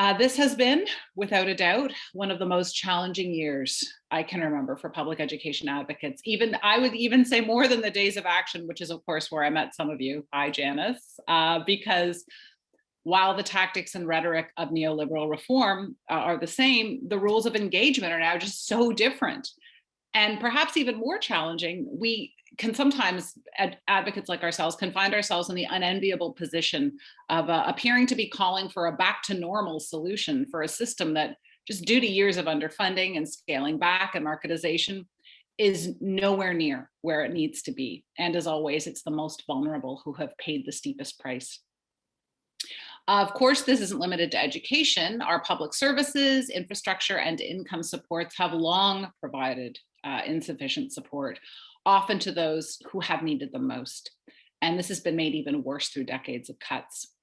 Uh, this has been, without a doubt, one of the most challenging years I can remember for public education advocates. Even I would even say more than the days of action, which is of course where I met some of you. Hi, Janice, uh, because while the tactics and rhetoric of neoliberal reform uh, are the same, the rules of engagement are now just so different. And perhaps even more challenging, we can sometimes ad advocates like ourselves can find ourselves in the unenviable position of uh, appearing to be calling for a back to normal solution for a system that just due to years of underfunding and scaling back and marketization is nowhere near where it needs to be. And as always, it's the most vulnerable who have paid the steepest price. Of course, this isn't limited to education. Our public services, infrastructure, and income supports have long provided uh, insufficient support often to those who have needed them most. And this has been made even worse through decades of cuts.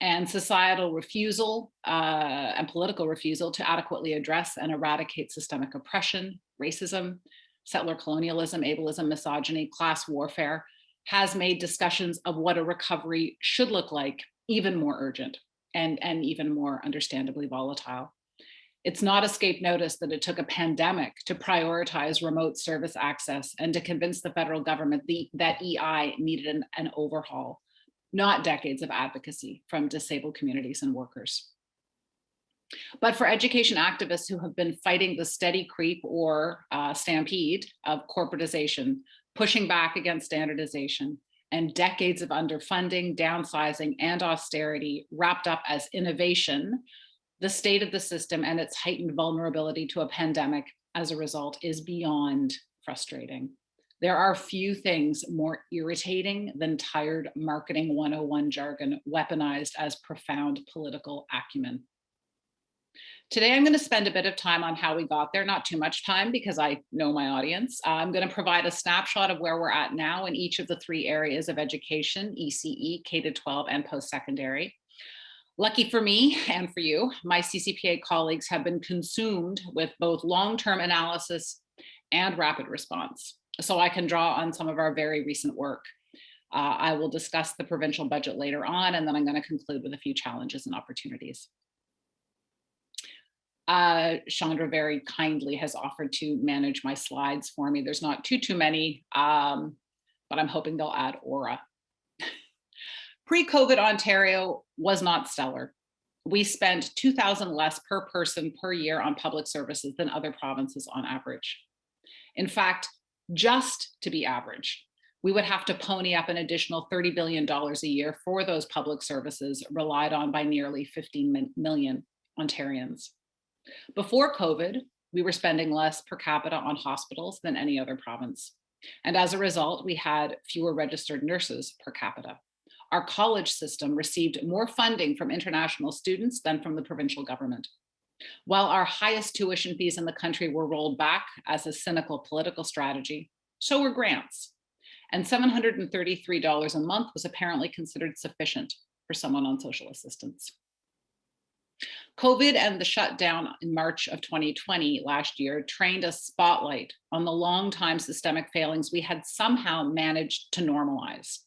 And societal refusal uh, and political refusal to adequately address and eradicate systemic oppression, racism, settler colonialism, ableism, misogyny, class warfare has made discussions of what a recovery should look like even more urgent and, and even more understandably volatile. It's not escape notice that it took a pandemic to prioritize remote service access and to convince the federal government the, that EI needed an, an overhaul, not decades of advocacy from disabled communities and workers. But for education activists who have been fighting the steady creep or uh, stampede of corporatization, pushing back against standardization, and decades of underfunding, downsizing, and austerity wrapped up as innovation the state of the system and its heightened vulnerability to a pandemic as a result is beyond frustrating. There are few things more irritating than tired marketing 101 jargon weaponized as profound political acumen. Today, I'm going to spend a bit of time on how we got there, not too much time because I know my audience. I'm going to provide a snapshot of where we're at now in each of the three areas of education, ECE, K-12, and post-secondary. Lucky for me and for you, my CCPA colleagues have been consumed with both long-term analysis and rapid response. So I can draw on some of our very recent work. Uh, I will discuss the provincial budget later on, and then I'm going to conclude with a few challenges and opportunities. Uh, Chandra very kindly has offered to manage my slides for me. There's not too, too many, um, but I'm hoping they'll add aura Pre-COVID Ontario was not stellar. We spent 2,000 less per person per year on public services than other provinces on average. In fact, just to be average, we would have to pony up an additional $30 billion a year for those public services relied on by nearly 15 million Ontarians. Before COVID, we were spending less per capita on hospitals than any other province. And as a result, we had fewer registered nurses per capita our college system received more funding from international students than from the provincial government. While our highest tuition fees in the country were rolled back as a cynical political strategy, so were grants. And $733 a month was apparently considered sufficient for someone on social assistance. COVID and the shutdown in March of 2020 last year trained a spotlight on the long time systemic failings we had somehow managed to normalize.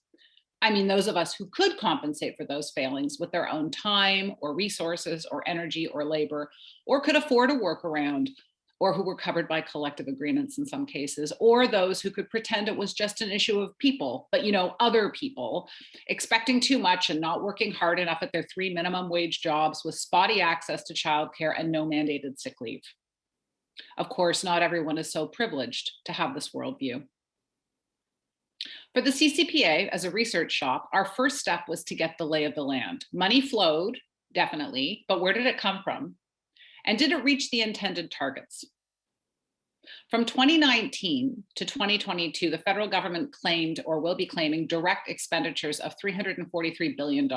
I mean, those of us who could compensate for those failings with their own time or resources or energy or labor, or could afford a workaround, or who were covered by collective agreements in some cases, or those who could pretend it was just an issue of people, but you know, other people, expecting too much and not working hard enough at their three minimum wage jobs with spotty access to childcare and no mandated sick leave. Of course, not everyone is so privileged to have this worldview. For the CCPA as a research shop, our first step was to get the lay of the land. Money flowed, definitely, but where did it come from? And did it reach the intended targets? From 2019 to 2022, the federal government claimed or will be claiming direct expenditures of $343 billion,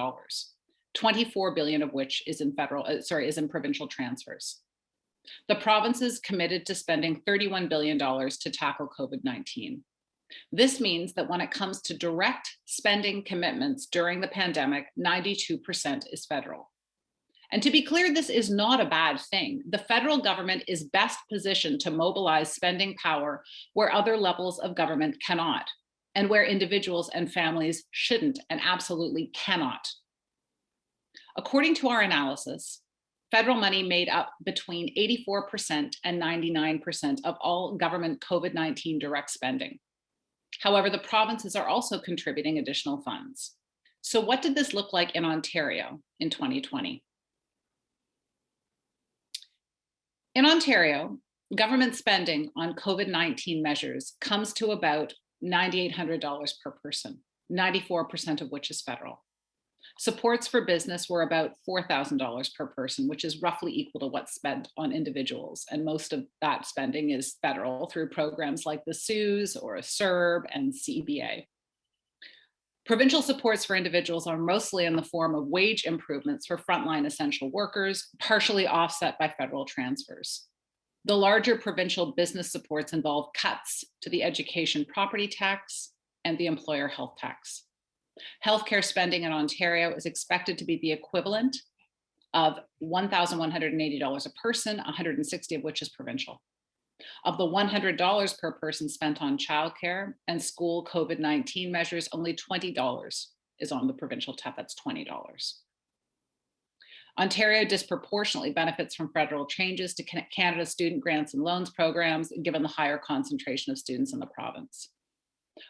24 billion of which is in federal, uh, sorry, is in provincial transfers. The provinces committed to spending $31 billion to tackle COVID-19. This means that when it comes to direct spending commitments during the pandemic, 92% is federal. And to be clear, this is not a bad thing. The federal government is best positioned to mobilize spending power where other levels of government cannot, and where individuals and families shouldn't and absolutely cannot. According to our analysis, Federal money made up between 84% and 99% of all government COVID-19 direct spending. However, the provinces are also contributing additional funds. So what did this look like in Ontario in 2020? In Ontario, government spending on COVID-19 measures comes to about $9,800 per person, 94% of which is federal. Supports for business were about $4,000 per person, which is roughly equal to what's spent on individuals. And most of that spending is federal through programs like the CEWS or CERB and CEBA. Provincial supports for individuals are mostly in the form of wage improvements for frontline essential workers, partially offset by federal transfers. The larger provincial business supports involve cuts to the education property tax and the employer health tax. Healthcare spending in Ontario is expected to be the equivalent of $1,180 a person, 160 of which is provincial. Of the $100 per person spent on childcare and school COVID-19 measures, only $20 is on the provincial TEP, that's $20. Ontario disproportionately benefits from federal changes to Canada student grants and loans programs, given the higher concentration of students in the province.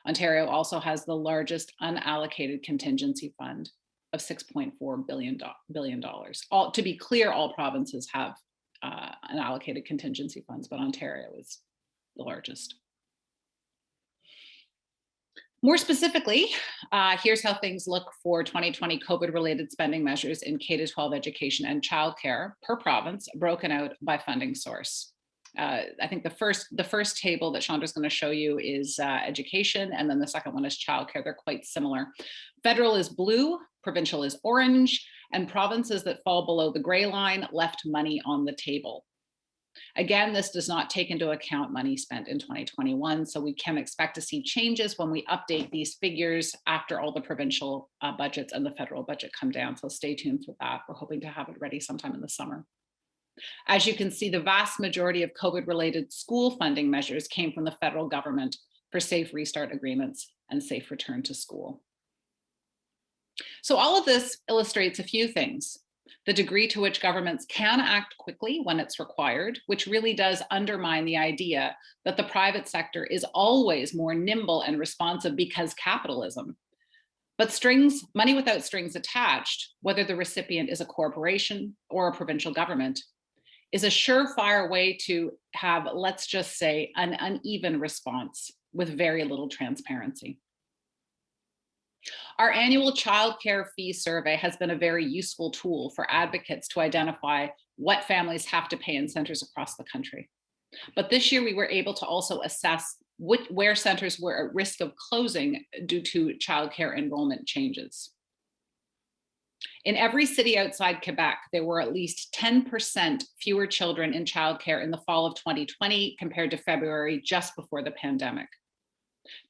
Ontario also has the largest unallocated contingency fund of $6.4 billion. billion. All, to be clear, all provinces have uh, unallocated contingency funds, but Ontario is the largest. More specifically, uh, here's how things look for 2020 COVID-related spending measures in K-12 education and childcare per province, broken out by funding source uh, I think the first the first table that Chandra is going to show you is uh, education, and then the second one is childcare. They're quite similar. Federal is blue, provincial is orange, and provinces that fall below the gray line left money on the table. Again, this does not take into account money spent in 2021, so we can expect to see changes when we update these figures after all the provincial uh, budgets and the federal budget come down. So stay tuned for that. We're hoping to have it ready sometime in the summer. As you can see, the vast majority of COVID-related school funding measures came from the federal government for safe restart agreements and safe return to school. So all of this illustrates a few things. The degree to which governments can act quickly when it's required, which really does undermine the idea that the private sector is always more nimble and responsive because capitalism. But strings, money without strings attached, whether the recipient is a corporation or a provincial government, is a surefire way to have, let's just say, an uneven response with very little transparency. Our annual child care fee survey has been a very useful tool for advocates to identify what families have to pay in centers across the country. But this year we were able to also assess which, where centers were at risk of closing due to childcare enrollment changes. In every city outside Quebec, there were at least 10% fewer children in childcare in the fall of 2020 compared to February just before the pandemic.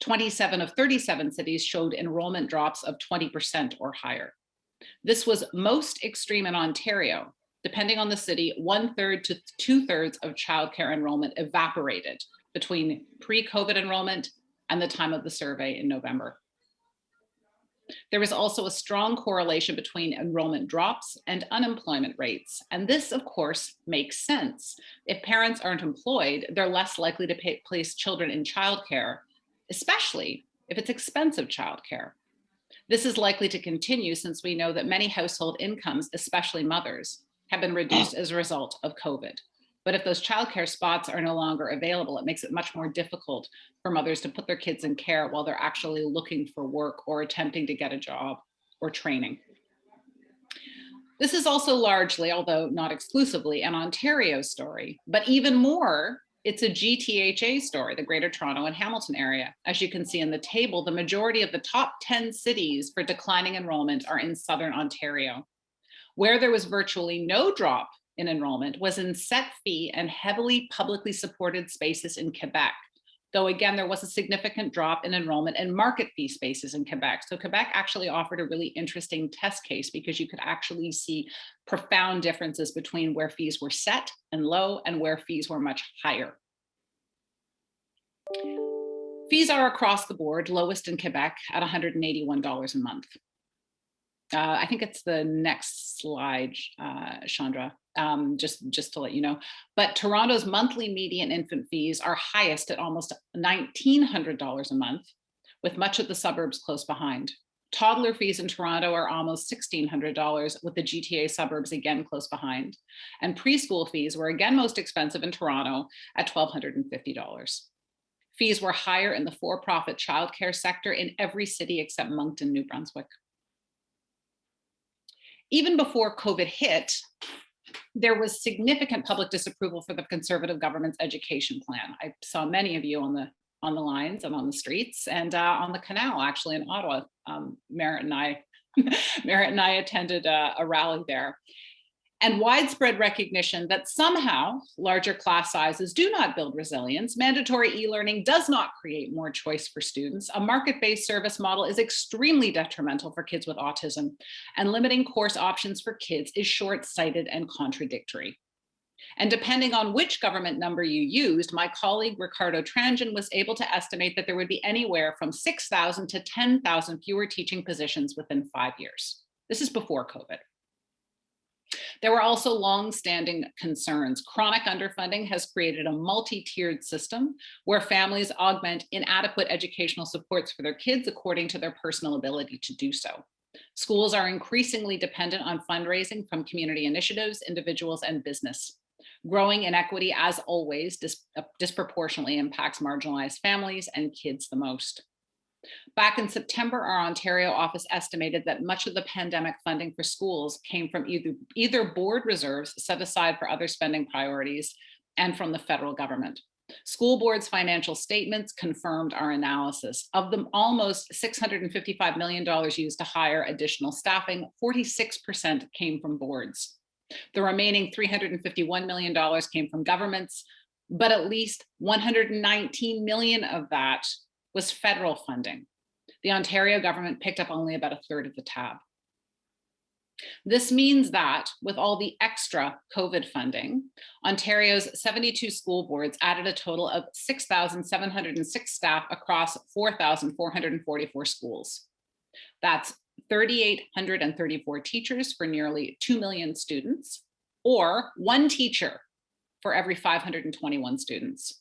27 of 37 cities showed enrollment drops of 20% or higher. This was most extreme in Ontario. Depending on the city, one third to two thirds of childcare enrollment evaporated between pre-COVID enrollment and the time of the survey in November. There was also a strong correlation between enrollment drops and unemployment rates. And this, of course, makes sense. If parents aren't employed, they're less likely to pay, place children in childcare, especially if it's expensive childcare. This is likely to continue since we know that many household incomes, especially mothers, have been reduced as a result of COVID. But if those childcare spots are no longer available, it makes it much more difficult for mothers to put their kids in care while they're actually looking for work or attempting to get a job or training. This is also largely, although not exclusively, an Ontario story, but even more, it's a GTHA story, the Greater Toronto and Hamilton area. As you can see in the table, the majority of the top 10 cities for declining enrollment are in Southern Ontario. Where there was virtually no drop in enrollment was in set fee and heavily publicly supported spaces in Quebec. Though again, there was a significant drop in enrollment and market fee spaces in Quebec. So Quebec actually offered a really interesting test case because you could actually see profound differences between where fees were set and low and where fees were much higher. Fees are across the board, lowest in Quebec at $181 a month. uh, I think it's the next slide, uh, Chandra, um, just, just to let you know. But Toronto's monthly median infant fees are highest at almost $1,900 a month, with much of the suburbs close behind. Toddler fees in Toronto are almost $1,600 with the GTA suburbs again close behind. And preschool fees were again most expensive in Toronto at $1,250. Fees were higher in the for-profit childcare sector in every city except Moncton, New Brunswick. Even before COVID hit, there was significant public disapproval for the conservative government's education plan. I saw many of you on the on the lines and on the streets and uh, on the canal, actually in Ottawa. Um, Merritt and I, Merritt and I attended a, a rally there. And widespread recognition that somehow larger class sizes do not build resilience. Mandatory e-learning does not create more choice for students. A market-based service model is extremely detrimental for kids with autism and limiting course options for kids is short-sighted and contradictory. And depending on which government number you used, my colleague Ricardo Tranjan was able to estimate that there would be anywhere from 6,000 to 10,000 fewer teaching positions within five years. This is before COVID. There were also long-standing concerns. Chronic underfunding has created a multi-tiered system where families augment inadequate educational supports for their kids according to their personal ability to do so. Schools are increasingly dependent on fundraising from community initiatives, individuals, and business. Growing inequity, as always, dis uh, disproportionately impacts marginalized families and kids the most. Back in September, our Ontario office estimated that much of the pandemic funding for schools came from either, either board reserves set aside for other spending priorities and from the federal government. School board's financial statements confirmed our analysis. Of the almost $655 million used to hire additional staffing, 46% came from boards. The remaining $351 million came from governments, but at least 119 million of that was federal funding. The Ontario government picked up only about a third of the tab. This means that with all the extra COVID funding, Ontario's 72 school boards added a total of 6,706 staff across 4,444 schools. That's 3,834 teachers for nearly 2 million students, or one teacher for every 521 students.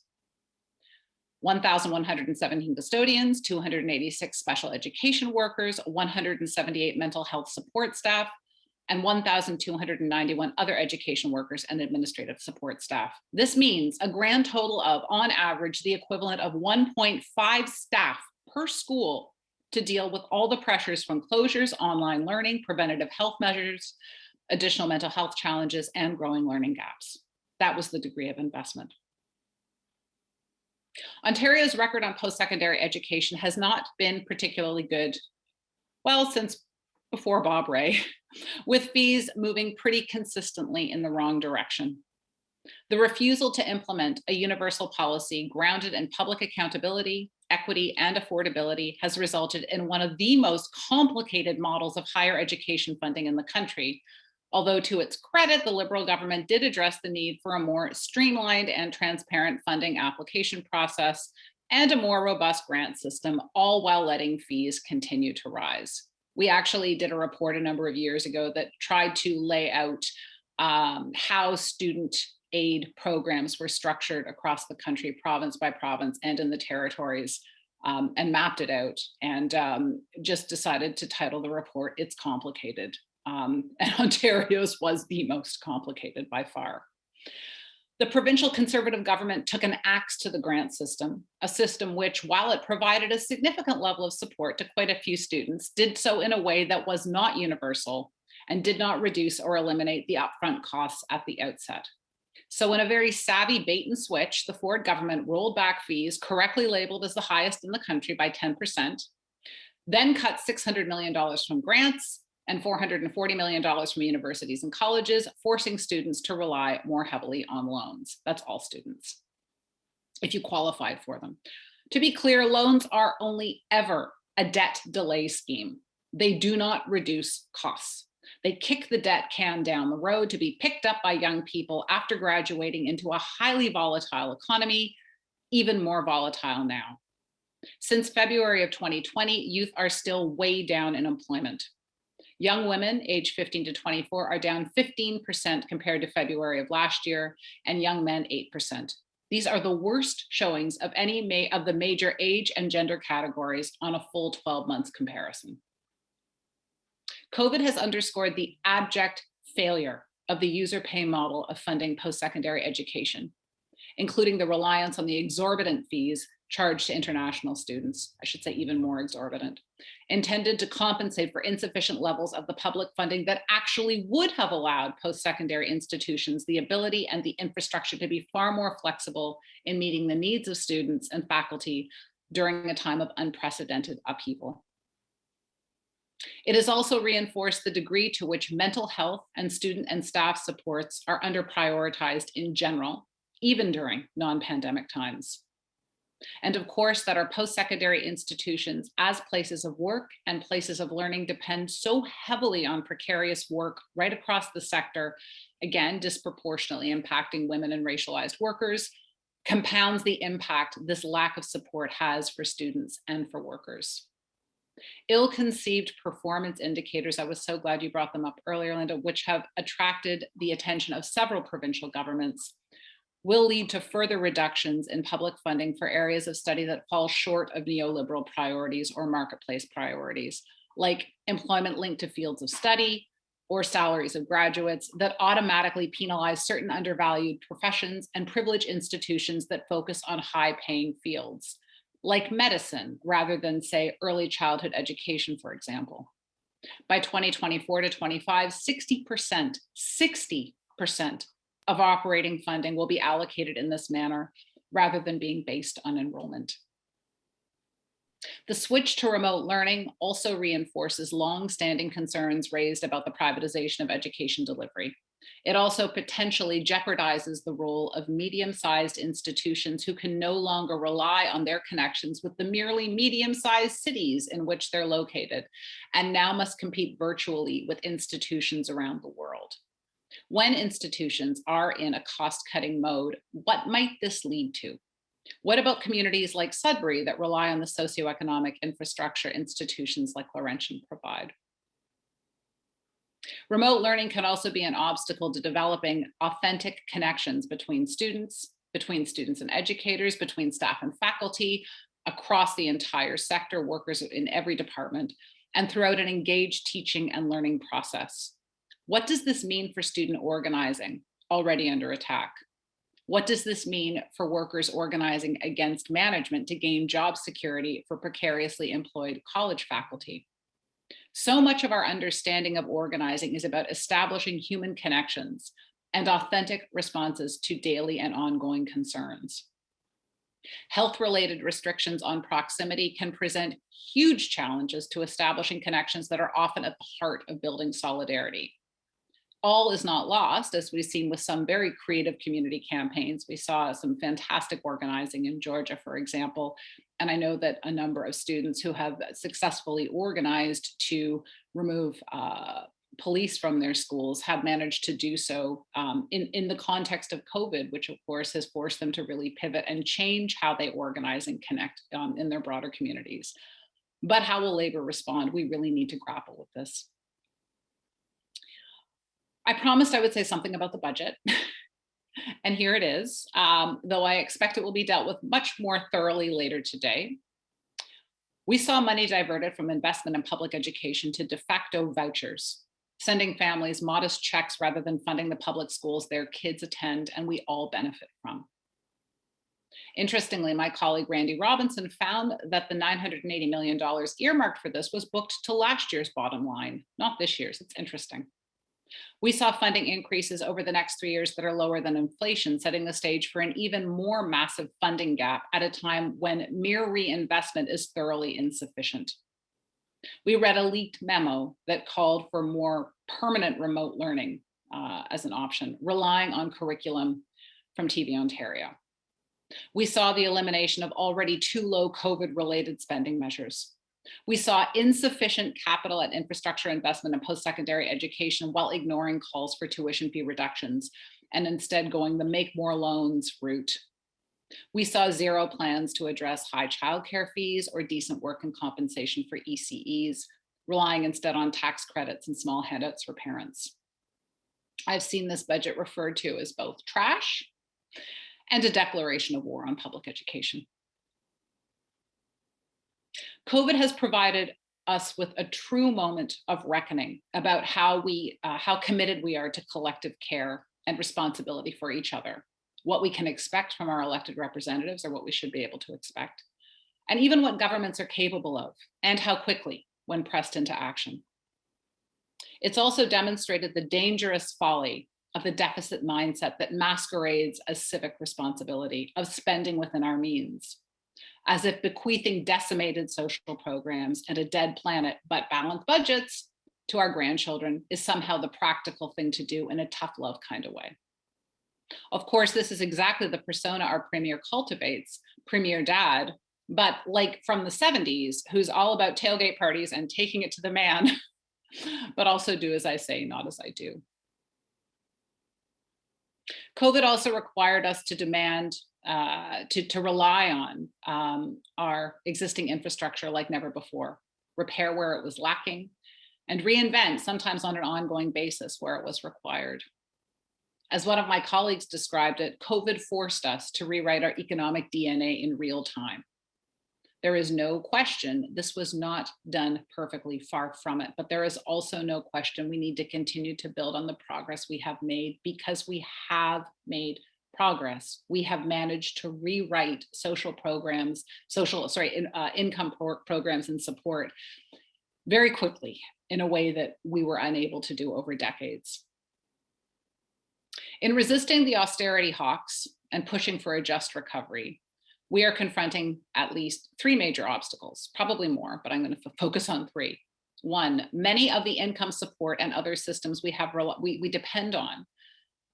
1,117 custodians, 286 special education workers, 178 mental health support staff, and 1,291 other education workers and administrative support staff. This means a grand total of, on average, the equivalent of 1.5 staff per school to deal with all the pressures from closures, online learning, preventative health measures, additional mental health challenges, and growing learning gaps. That was the degree of investment. Ontario's record on post-secondary education has not been particularly good, well, since before Bob Rae, with fees moving pretty consistently in the wrong direction. The refusal to implement a universal policy grounded in public accountability, equity, and affordability has resulted in one of the most complicated models of higher education funding in the country, Although to its credit, the Liberal government did address the need for a more streamlined and transparent funding application process and a more robust grant system, all while letting fees continue to rise. We actually did a report a number of years ago that tried to lay out um, how student aid programs were structured across the country, province by province, and in the territories, um, and mapped it out, and um, just decided to title the report, It's Complicated um, and Ontario's was the most complicated by far. The provincial conservative government took an axe to the grant system, a system which, while it provided a significant level of support to quite a few students, did so in a way that was not universal and did not reduce or eliminate the upfront costs at the outset. So in a very savvy bait and switch, the Ford government rolled back fees correctly labeled as the highest in the country by 10%, then cut $600 million from grants and $440 million from universities and colleges, forcing students to rely more heavily on loans. That's all students, if you qualified for them. To be clear, loans are only ever a debt delay scheme. They do not reduce costs. They kick the debt can down the road to be picked up by young people after graduating into a highly volatile economy, even more volatile now. Since February of 2020, youth are still way down in employment. Young women aged 15 to 24 are down 15% compared to February of last year, and young men 8%. These are the worst showings of any may of the major age and gender categories on a full 12 months comparison. COVID has underscored the abject failure of the user pay model of funding post-secondary education, including the reliance on the exorbitant fees charged to international students, I should say even more exorbitant, intended to compensate for insufficient levels of the public funding that actually would have allowed post-secondary institutions the ability and the infrastructure to be far more flexible in meeting the needs of students and faculty during a time of unprecedented upheaval. It has also reinforced the degree to which mental health and student and staff supports are under prioritized in general, even during non-pandemic times. And of course, that our post-secondary institutions as places of work and places of learning depend so heavily on precarious work right across the sector, again, disproportionately impacting women and racialized workers, compounds the impact this lack of support has for students and for workers. Ill-conceived performance indicators, I was so glad you brought them up earlier, Linda, which have attracted the attention of several provincial governments, will lead to further reductions in public funding for areas of study that fall short of neoliberal priorities or marketplace priorities, like employment linked to fields of study or salaries of graduates that automatically penalize certain undervalued professions and privilege institutions that focus on high paying fields like medicine rather than say early childhood education, for example. By 2024 to 25, 60%, 60% of operating funding will be allocated in this manner rather than being based on enrollment. The switch to remote learning also reinforces long-standing concerns raised about the privatization of education delivery. It also potentially jeopardizes the role of medium-sized institutions who can no longer rely on their connections with the merely medium-sized cities in which they're located, and now must compete virtually with institutions around the world. When institutions are in a cost-cutting mode, what might this lead to? What about communities like Sudbury that rely on the socioeconomic infrastructure institutions like Laurentian provide? Remote learning can also be an obstacle to developing authentic connections between students, between students and educators, between staff and faculty, across the entire sector, workers in every department, and throughout an engaged teaching and learning process. What does this mean for student organizing, already under attack? What does this mean for workers organizing against management to gain job security for precariously employed college faculty? So much of our understanding of organizing is about establishing human connections and authentic responses to daily and ongoing concerns. Health-related restrictions on proximity can present huge challenges to establishing connections that are often at the heart of building solidarity all is not lost, as we've seen with some very creative community campaigns. We saw some fantastic organizing in Georgia, for example. And I know that a number of students who have successfully organized to remove uh, police from their schools have managed to do so um, in, in the context of COVID, which of course has forced them to really pivot and change how they organize and connect um, in their broader communities. But how will labor respond? We really need to grapple with this. I promised I would say something about the budget. and here it is, um, though I expect it will be dealt with much more thoroughly later today. We saw money diverted from investment in public education to de facto vouchers, sending families modest checks rather than funding the public schools their kids attend and we all benefit from. Interestingly, my colleague Randy Robinson found that the $980 million earmarked for this was booked to last year's bottom line, not this year's. It's interesting. We saw funding increases over the next three years that are lower than inflation, setting the stage for an even more massive funding gap at a time when mere reinvestment is thoroughly insufficient. We read a leaked memo that called for more permanent remote learning uh, as an option, relying on curriculum from TV Ontario. We saw the elimination of already too low COVID related spending measures. We saw insufficient capital and infrastructure investment in post-secondary education while ignoring calls for tuition fee reductions and instead going the make more loans route. We saw zero plans to address high childcare fees or decent work and compensation for ECEs, relying instead on tax credits and small handouts for parents. I've seen this budget referred to as both trash and a declaration of war on public education. COVID has provided us with a true moment of reckoning about how we, uh, how committed we are to collective care and responsibility for each other, what we can expect from our elected representatives or what we should be able to expect, and even what governments are capable of and how quickly when pressed into action. It's also demonstrated the dangerous folly of the deficit mindset that masquerades as civic responsibility of spending within our means, as if bequeathing decimated social programs and a dead planet but balanced budgets to our grandchildren is somehow the practical thing to do in a tough love kind of way. Of course, this is exactly the persona our premier cultivates, premier dad, but like from the 70s, who's all about tailgate parties and taking it to the man, but also do as I say, not as I do. COVID also required us to demand, uh, to, to rely on um, our existing infrastructure like never before, repair where it was lacking, and reinvent sometimes on an ongoing basis where it was required. As one of my colleagues described it, COVID forced us to rewrite our economic DNA in real time. There is no question this was not done perfectly, far from it, but there is also no question we need to continue to build on the progress we have made because we have made progress. We have managed to rewrite social programs, social, sorry, in, uh, income pro programs and support very quickly in a way that we were unable to do over decades. In resisting the austerity hawks and pushing for a just recovery, we are confronting at least three major obstacles, probably more, but I'm going to focus on three. One, many of the income support and other systems we have we, we depend on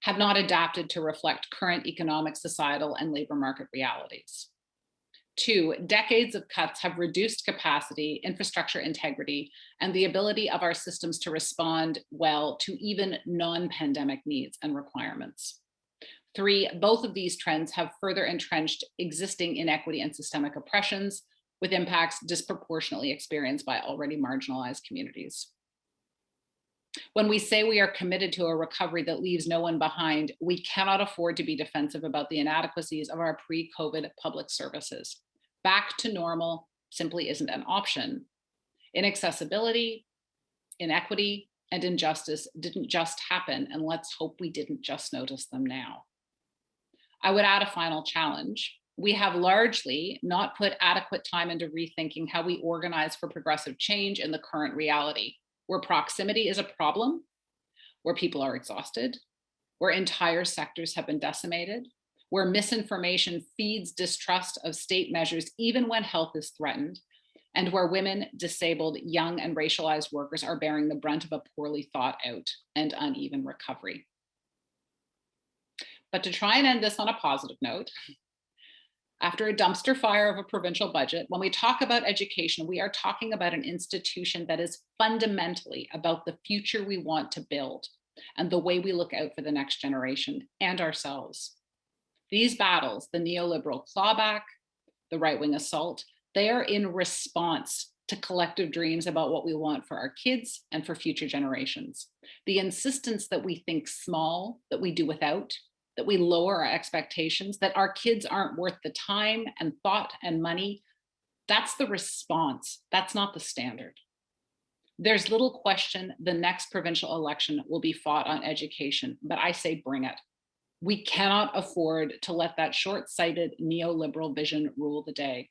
have not adapted to reflect current economic, societal, and labor market realities. Two, decades of cuts have reduced capacity, infrastructure integrity, and the ability of our systems to respond well to even non-pandemic needs and requirements. Three, both of these trends have further entrenched existing inequity and systemic oppressions with impacts disproportionately experienced by already marginalized communities. When we say we are committed to a recovery that leaves no one behind, we cannot afford to be defensive about the inadequacies of our pre-COVID public services. Back to normal simply isn't an option. Inaccessibility, inequity, and injustice didn't just happen, and let's hope we didn't just notice them now. I would add a final challenge. We have largely not put adequate time into rethinking how we organize for progressive change in the current reality, where proximity is a problem, where people are exhausted, where entire sectors have been decimated, where misinformation feeds distrust of state measures even when health is threatened, and where women, disabled, young, and racialized workers are bearing the brunt of a poorly thought out and uneven recovery. But to try and end this on a positive note, after a dumpster fire of a provincial budget, when we talk about education, we are talking about an institution that is fundamentally about the future we want to build and the way we look out for the next generation and ourselves. These battles, the neoliberal clawback, the right-wing assault, they are in response to collective dreams about what we want for our kids and for future generations. The insistence that we think small, that we do without, that we lower our expectations, that our kids aren't worth the time and thought and money, that's the response. That's not the standard. There's little question the next provincial election will be fought on education, but I say bring it. We cannot afford to let that short-sighted neoliberal vision rule the day.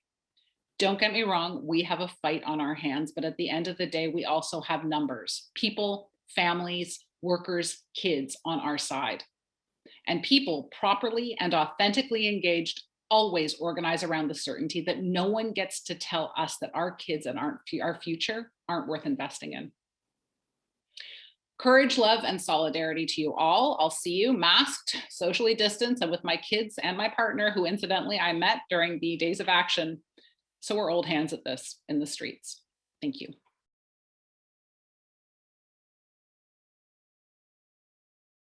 Don't get me wrong, we have a fight on our hands, but at the end of the day, we also have numbers, people, families, workers, kids on our side and people properly and authentically engaged always organize around the certainty that no one gets to tell us that our kids and our, our future aren't worth investing in. Courage, love, and solidarity to you all. I'll see you masked, socially distanced, and with my kids and my partner, who incidentally I met during the Days of Action. So we're old hands at this in the streets. Thank you.